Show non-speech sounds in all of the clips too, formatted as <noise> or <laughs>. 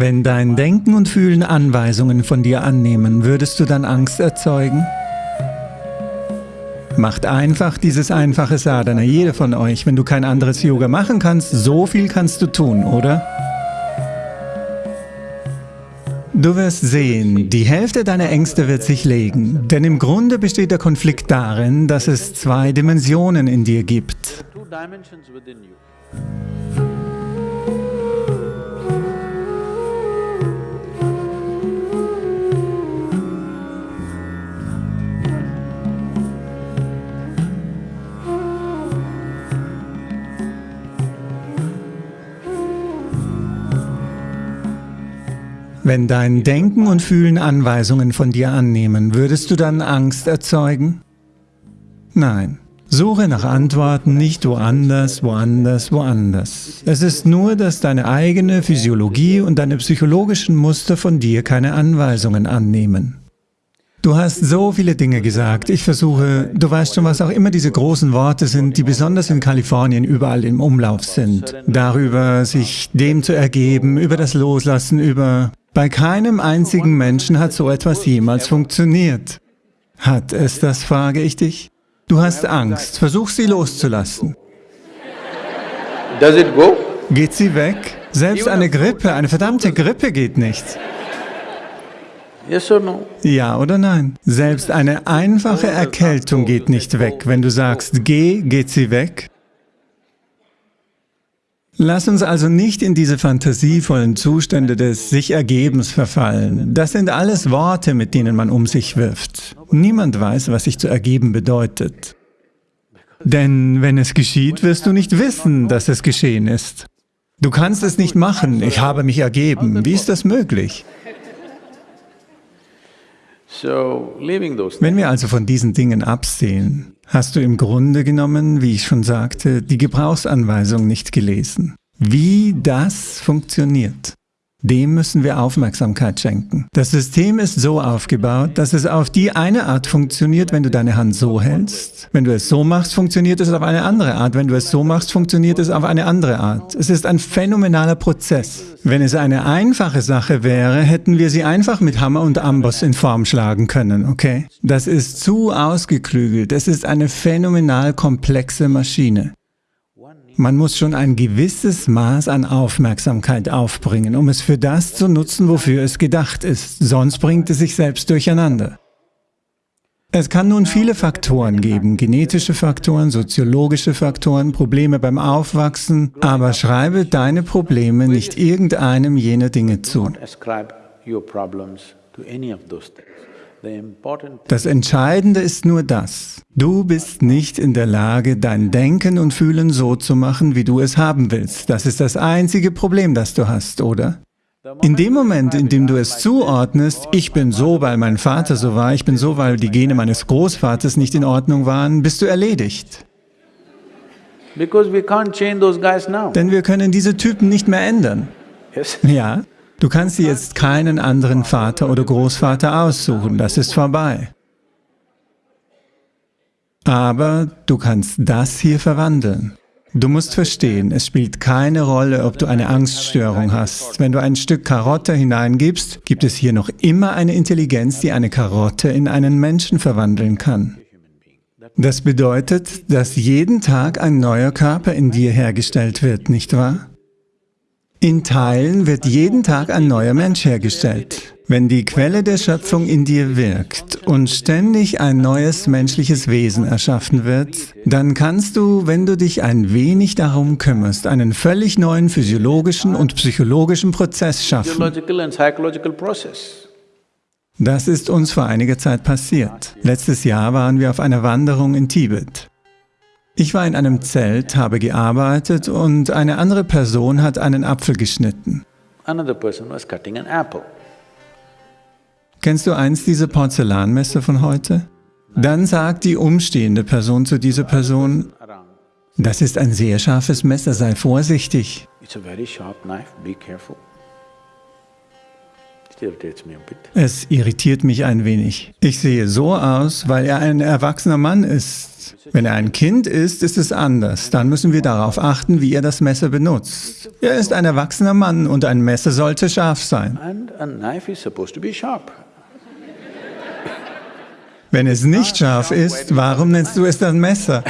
Wenn dein Denken und Fühlen Anweisungen von dir annehmen, würdest du dann Angst erzeugen? Macht einfach dieses einfache Sadhana, jeder von euch. Wenn du kein anderes Yoga machen kannst, so viel kannst du tun, oder? Du wirst sehen, die Hälfte deiner Ängste wird sich legen, denn im Grunde besteht der Konflikt darin, dass es zwei Dimensionen in dir gibt. Wenn dein Denken und Fühlen Anweisungen von dir annehmen, würdest du dann Angst erzeugen? Nein. Suche nach Antworten nicht woanders, woanders, woanders. Es ist nur, dass deine eigene Physiologie und deine psychologischen Muster von dir keine Anweisungen annehmen. Du hast so viele Dinge gesagt. Ich versuche, du weißt schon, was auch immer diese großen Worte sind, die besonders in Kalifornien überall im Umlauf sind. Darüber, sich dem zu ergeben, über das Loslassen, über bei keinem einzigen Menschen hat so etwas jemals funktioniert. Hat es das, frage ich dich? Du hast Angst, versuch sie loszulassen. Geht sie weg? Selbst eine Grippe, eine verdammte Grippe geht nicht. Ja oder nein? Selbst eine einfache Erkältung geht nicht weg. Wenn du sagst, geh, geht sie weg? Lass uns also nicht in diese fantasievollen Zustände des Sich-Ergebens verfallen. Das sind alles Worte, mit denen man um sich wirft. Niemand weiß, was sich zu ergeben bedeutet. Denn wenn es geschieht, wirst du nicht wissen, dass es geschehen ist. Du kannst es nicht machen, ich habe mich ergeben. Wie ist das möglich? Wenn wir also von diesen Dingen absehen, hast du im Grunde genommen, wie ich schon sagte, die Gebrauchsanweisung nicht gelesen. Wie das funktioniert. Dem müssen wir Aufmerksamkeit schenken. Das System ist so aufgebaut, dass es auf die eine Art funktioniert, wenn du deine Hand so hältst. Wenn du es so machst, funktioniert es auf eine andere Art. Wenn du es so machst, funktioniert es auf eine andere Art. Es ist ein phänomenaler Prozess. Wenn es eine einfache Sache wäre, hätten wir sie einfach mit Hammer und Amboss in Form schlagen können, okay? Das ist zu ausgeklügelt. Es ist eine phänomenal komplexe Maschine. Man muss schon ein gewisses Maß an Aufmerksamkeit aufbringen, um es für das zu nutzen, wofür es gedacht ist, sonst bringt es sich selbst durcheinander. Es kann nun viele Faktoren geben, genetische Faktoren, soziologische Faktoren, Probleme beim Aufwachsen, aber schreibe deine Probleme nicht irgendeinem jener Dinge zu. Das Entscheidende ist nur das. Du bist nicht in der Lage, dein Denken und Fühlen so zu machen, wie du es haben willst. Das ist das einzige Problem, das du hast, oder? In dem Moment, in dem du es zuordnest, ich bin so, weil mein Vater so war, ich bin so, weil die Gene meines Großvaters nicht in Ordnung waren, bist du erledigt. Denn wir können diese Typen nicht mehr ändern. Ja? Du kannst dir jetzt keinen anderen Vater oder Großvater aussuchen, das ist vorbei. Aber du kannst das hier verwandeln. Du musst verstehen, es spielt keine Rolle, ob du eine Angststörung hast. Wenn du ein Stück Karotte hineingibst, gibt es hier noch immer eine Intelligenz, die eine Karotte in einen Menschen verwandeln kann. Das bedeutet, dass jeden Tag ein neuer Körper in dir hergestellt wird, nicht wahr? In Teilen wird jeden Tag ein neuer Mensch hergestellt. Wenn die Quelle der Schöpfung in dir wirkt und ständig ein neues menschliches Wesen erschaffen wird, dann kannst du, wenn du dich ein wenig darum kümmerst, einen völlig neuen physiologischen und psychologischen Prozess schaffen. Das ist uns vor einiger Zeit passiert. Letztes Jahr waren wir auf einer Wanderung in Tibet. Ich war in einem Zelt, habe gearbeitet und eine andere Person hat einen Apfel geschnitten. Kennst du eins dieser Porzellanmesser von heute? Dann sagt die umstehende Person zu dieser Person, das ist ein sehr scharfes Messer, sei vorsichtig. Es irritiert mich ein wenig. Ich sehe so aus, weil er ein erwachsener Mann ist. Wenn er ein Kind ist, ist es anders. Dann müssen wir darauf achten, wie er das Messer benutzt. Er ist ein erwachsener Mann und ein Messer sollte scharf sein. Wenn es nicht scharf ist, warum nennst du es dann Messer?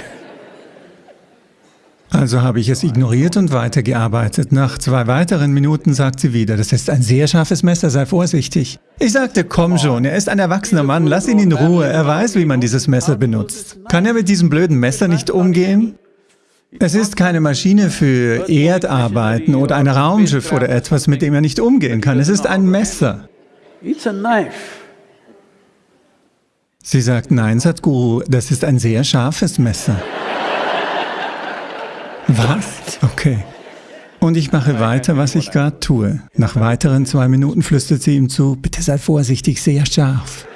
Also habe ich es ignoriert und weitergearbeitet. Nach zwei weiteren Minuten sagt sie wieder, das ist ein sehr scharfes Messer, sei vorsichtig. Ich sagte, komm schon, er ist ein erwachsener Mann, lass ihn in Ruhe, er weiß, wie man dieses Messer benutzt. Kann er mit diesem blöden Messer nicht umgehen? Es ist keine Maschine für Erdarbeiten oder ein Raumschiff oder etwas, mit dem er nicht umgehen kann. Es ist ein Messer. Sie sagt, nein, Sadhguru, das ist ein sehr scharfes Messer. Was? Okay. Und ich mache weiter, was ich gerade tue. Nach weiteren zwei Minuten flüstert sie ihm zu, bitte sei vorsichtig, sehr scharf.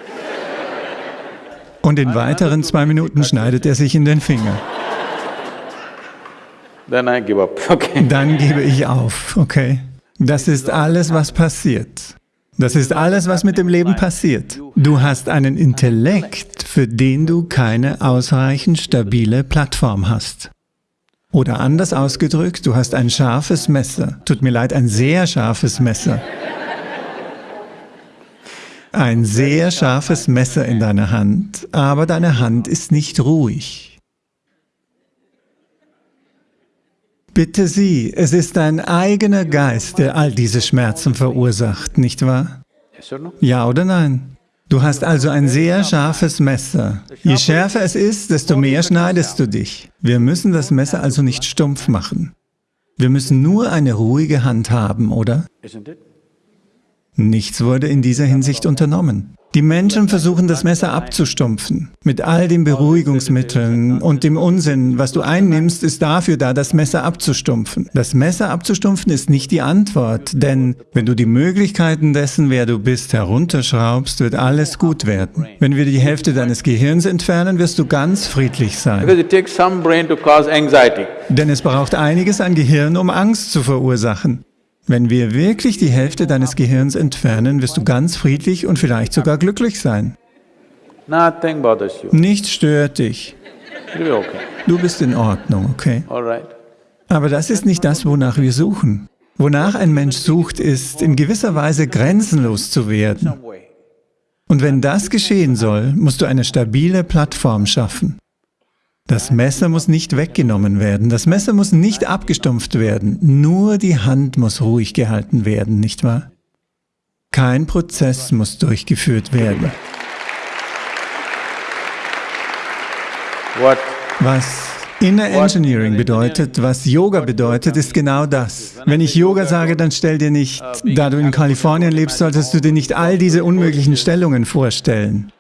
Und in weiteren zwei Minuten schneidet er sich in den Finger. <laughs> Dann gebe ich auf, okay? Das ist alles, was passiert. Das ist alles, was mit dem Leben passiert. Du hast einen Intellekt, für den du keine ausreichend stabile Plattform hast. Oder anders ausgedrückt, du hast ein scharfes Messer. Tut mir leid, ein sehr scharfes Messer. Ein sehr scharfes Messer in deiner Hand, aber deine Hand ist nicht ruhig. Bitte sieh, es ist dein eigener Geist, der all diese Schmerzen verursacht, nicht wahr? Ja oder nein? Du hast also ein sehr scharfes Messer. Je schärfer es ist, desto mehr schneidest du dich. Wir müssen das Messer also nicht stumpf machen. Wir müssen nur eine ruhige Hand haben, oder? Nichts wurde in dieser Hinsicht unternommen. Die Menschen versuchen, das Messer abzustumpfen. Mit all den Beruhigungsmitteln und dem Unsinn, was du einnimmst, ist dafür da, das Messer abzustumpfen. Das Messer abzustumpfen ist nicht die Antwort, denn wenn du die Möglichkeiten dessen, wer du bist, herunterschraubst, wird alles gut werden. Wenn wir die Hälfte deines Gehirns entfernen, wirst du ganz friedlich sein. Denn es braucht einiges an Gehirn, um Angst zu verursachen. Wenn wir wirklich die Hälfte deines Gehirns entfernen, wirst du ganz friedlich und vielleicht sogar glücklich sein. Nichts stört dich. Du bist in Ordnung, okay? Aber das ist nicht das, wonach wir suchen. Wonach ein Mensch sucht, ist, in gewisser Weise grenzenlos zu werden. Und wenn das geschehen soll, musst du eine stabile Plattform schaffen. Das Messer muss nicht weggenommen werden, das Messer muss nicht abgestumpft werden, nur die Hand muss ruhig gehalten werden, nicht wahr? Kein Prozess muss durchgeführt werden. Was Inner Engineering bedeutet, was Yoga bedeutet, ist genau das. Wenn ich Yoga sage, dann stell dir nicht, da du in Kalifornien lebst, solltest du dir nicht all diese unmöglichen Stellungen vorstellen.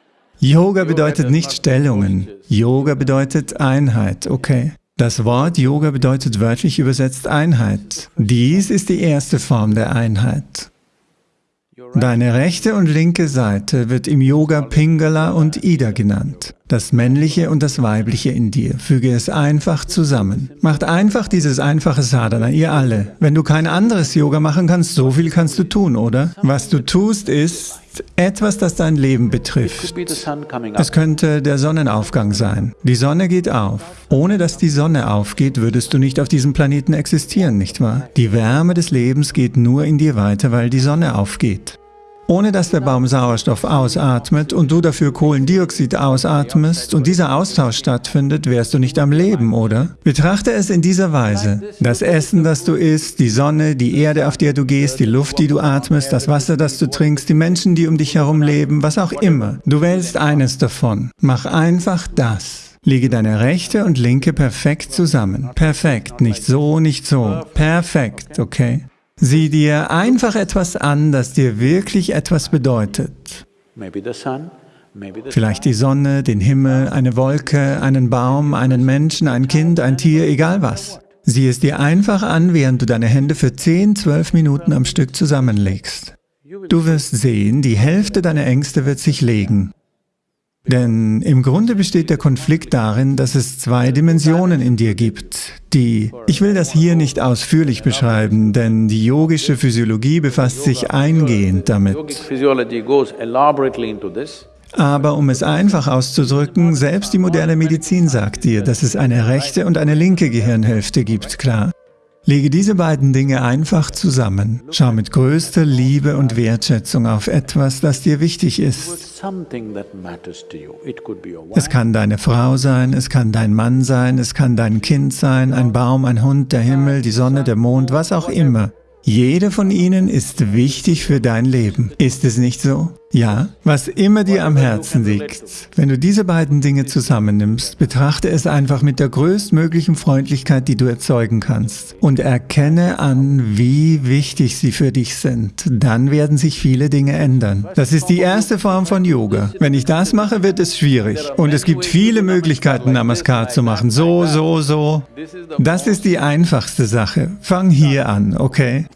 Yoga bedeutet nicht Stellungen. Yoga bedeutet Einheit, okay. Das Wort Yoga bedeutet wörtlich übersetzt Einheit. Dies ist die erste Form der Einheit. Deine rechte und linke Seite wird im Yoga Pingala und Ida genannt. Das männliche und das weibliche in dir. Füge es einfach zusammen. Macht einfach dieses einfache Sadhana, ihr alle. Wenn du kein anderes Yoga machen kannst, so viel kannst du tun, oder? Was du tust, ist etwas, das dein Leben betrifft. Es könnte der Sonnenaufgang sein. Die Sonne geht auf. Ohne dass die Sonne aufgeht, würdest du nicht auf diesem Planeten existieren, nicht wahr? Die Wärme des Lebens geht nur in dir weiter, weil die Sonne aufgeht. Ohne dass der Baum Sauerstoff ausatmet und du dafür Kohlendioxid ausatmest und dieser Austausch stattfindet, wärst du nicht am Leben, oder? Betrachte es in dieser Weise. Das Essen, das du isst, die Sonne, die Erde, auf der du gehst, die Luft, die du atmest, das Wasser, das du trinkst, die Menschen, die um dich herum leben, was auch immer. Du wählst eines davon. Mach einfach das. Lege deine rechte und linke perfekt zusammen. Perfekt, nicht so, nicht so. Perfekt, okay? Sieh dir einfach etwas an, das dir wirklich etwas bedeutet. Vielleicht die Sonne, den Himmel, eine Wolke, einen Baum, einen Menschen, ein Kind, ein Tier, egal was. Sieh es dir einfach an, während du deine Hände für 10, 12 Minuten am Stück zusammenlegst. Du wirst sehen, die Hälfte deiner Ängste wird sich legen. Denn im Grunde besteht der Konflikt darin, dass es zwei Dimensionen in dir gibt, die, ich will das hier nicht ausführlich beschreiben, denn die yogische Physiologie befasst sich eingehend damit. Aber um es einfach auszudrücken, selbst die moderne Medizin sagt dir, dass es eine rechte und eine linke Gehirnhälfte gibt, klar. Lege diese beiden Dinge einfach zusammen. Schau mit größter Liebe und Wertschätzung auf etwas, das dir wichtig ist. Es kann deine Frau sein, es kann dein Mann sein, es kann dein Kind sein, ein Baum, ein Hund, der Himmel, die Sonne, der Mond, was auch immer. Jede von ihnen ist wichtig für dein Leben. Ist es nicht so? Ja, was immer dir am Herzen liegt. Wenn du diese beiden Dinge zusammennimmst, betrachte es einfach mit der größtmöglichen Freundlichkeit, die du erzeugen kannst. Und erkenne an, wie wichtig sie für dich sind. Dann werden sich viele Dinge ändern. Das ist die erste Form von Yoga. Wenn ich das mache, wird es schwierig. Und es gibt viele Möglichkeiten, Namaskar zu machen. So, so, so. Das ist die einfachste Sache. Fang hier an, okay?